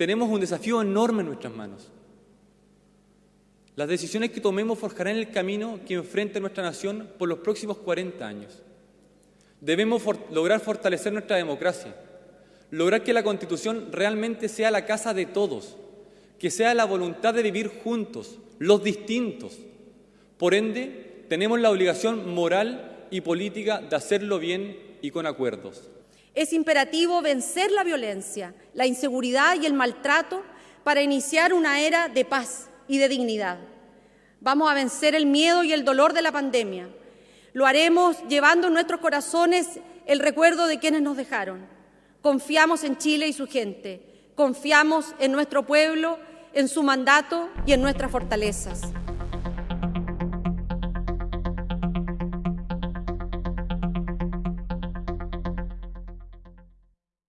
tenemos un desafío enorme en nuestras manos. Las decisiones que tomemos forjarán el camino que enfrenta nuestra nación por los próximos 40 años. Debemos lograr fortalecer nuestra democracia, lograr que la Constitución realmente sea la casa de todos, que sea la voluntad de vivir juntos, los distintos. Por ende, tenemos la obligación moral y política de hacerlo bien y con acuerdos. Es imperativo vencer la violencia, la inseguridad y el maltrato para iniciar una era de paz y de dignidad. Vamos a vencer el miedo y el dolor de la pandemia. Lo haremos llevando en nuestros corazones el recuerdo de quienes nos dejaron. Confiamos en Chile y su gente. Confiamos en nuestro pueblo, en su mandato y en nuestras fortalezas.